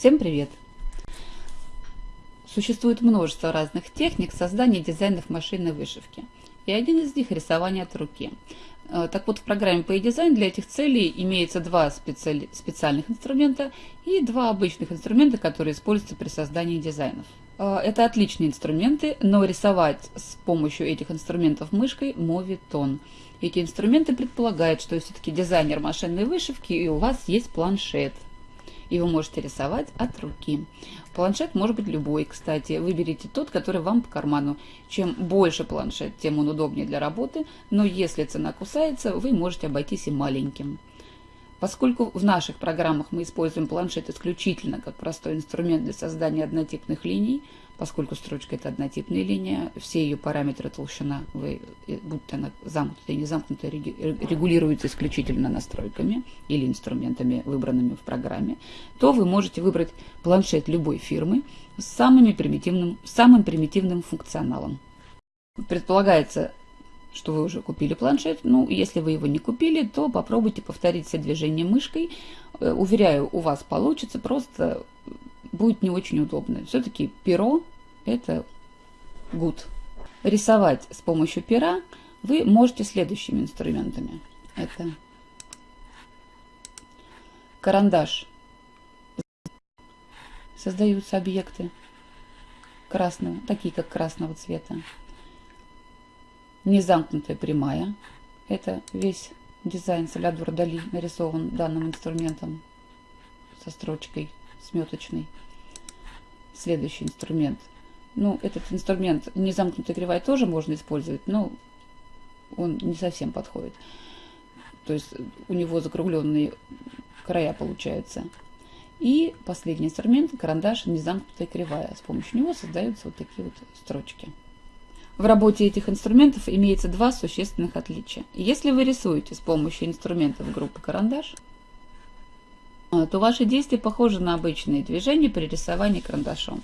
Всем привет! Существует множество разных техник создания дизайнов машинной вышивки. И один из них – рисование от руки. Э, так вот, в программе PayDesign для этих целей имеется два специали... специальных инструмента и два обычных инструмента, которые используются при создании дизайнов. Э, это отличные инструменты, но рисовать с помощью этих инструментов мышкой моветон. Эти инструменты предполагают, что все-таки дизайнер машинной вышивки и у вас есть планшет – и вы можете рисовать от руки. Планшет может быть любой, кстати. Выберите тот, который вам по карману. Чем больше планшет, тем он удобнее для работы, но если цена кусается, вы можете обойтись и маленьким. Поскольку в наших программах мы используем планшет исключительно как простой инструмент для создания однотипных линий, поскольку строчка это однотипная линия, все ее параметры толщина, вы, э, будь то она замкнутая или не замкнутая, регулируются исключительно настройками или инструментами, выбранными в программе, то вы можете выбрать планшет любой фирмы с самыми примитивным, самым примитивным функционалом. Предполагается что вы уже купили планшет. Ну, если вы его не купили, то попробуйте повторить все движения мышкой. Э, уверяю, у вас получится, просто будет не очень удобно. Все-таки перо – это good. Рисовать с помощью пера вы можете следующими инструментами. Это карандаш. Создаются объекты красного, такие как красного цвета незамкнутая прямая. Это весь дизайн Салядвор Дали нарисован данным инструментом со строчкой сметочной. Следующий инструмент. Ну, этот инструмент незамкнутая кривая тоже можно использовать, но он не совсем подходит. То есть у него закругленные края получаются. И последний инструмент, карандаш незамкнутая кривая. С помощью него создаются вот такие вот строчки. В работе этих инструментов имеется два существенных отличия. Если вы рисуете с помощью инструментов группы карандаш, а, то ваши действия похожи на обычные движения при рисовании карандашом.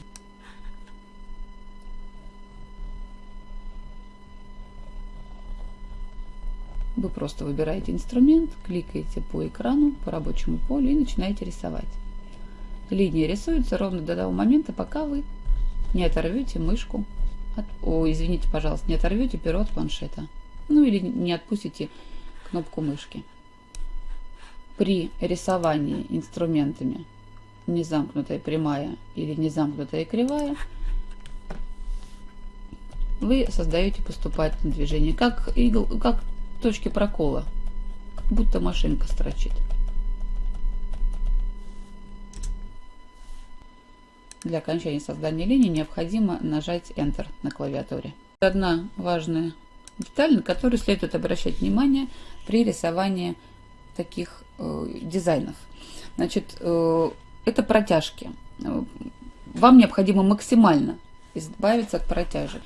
Вы просто выбираете инструмент, кликаете по экрану, по рабочему полю и начинаете рисовать. Линия рисуется ровно до того момента, пока вы не оторвете мышку от... О, извините, пожалуйста, не оторвете перо от планшета. Ну или не отпустите кнопку мышки. При рисовании инструментами незамкнутая прямая или незамкнутая кривая вы создаете поступательное движение, как, игл, как точки прокола, как будто машинка строчит. Для окончания создания линии необходимо нажать Enter на клавиатуре. Одна важная деталь, на которую следует обращать внимание при рисовании таких э, дизайнов. Значит, э, это протяжки. Вам необходимо максимально избавиться от протяжек.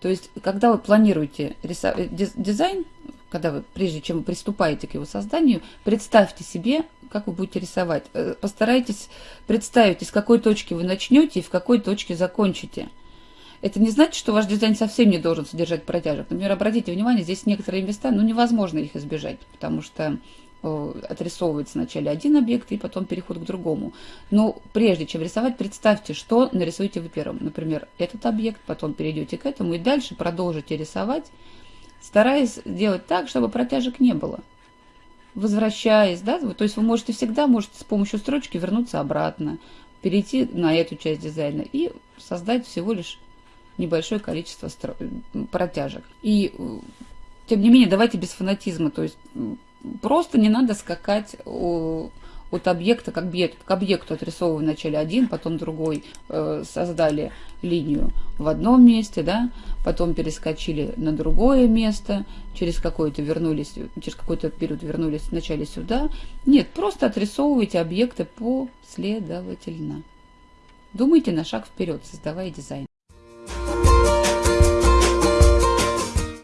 То есть, когда вы планируете э, дизайн, когда вы, прежде чем приступаете к его созданию, представьте себе как вы будете рисовать. Э, постарайтесь представить, из какой точки вы начнете и в какой точке закончите. Это не значит, что ваш дизайн совсем не должен содержать протяжек. Например, обратите внимание, здесь некоторые места, ну, невозможно их избежать, потому что отрисовывается вначале один объект и потом переход к другому. Но прежде чем рисовать, представьте, что нарисуете вы первым. Например, этот объект, потом перейдете к этому и дальше продолжите рисовать, стараясь делать так, чтобы протяжек не было возвращаясь, да, то есть вы можете всегда можете с помощью строчки вернуться обратно, перейти на эту часть дизайна и создать всего лишь небольшое количество стро... протяжек. И тем не менее, давайте без фанатизма, то есть просто не надо скакать от объекта к объекту, к объекту отрисовывая вначале один, потом другой, э, создали линию в одном месте, да, потом перескочили на другое место, через какой-то вернулись, через какой-то период вернулись вначале сюда. Нет, просто отрисовывайте объекты последовательно. Думайте на шаг вперед, создавая дизайн.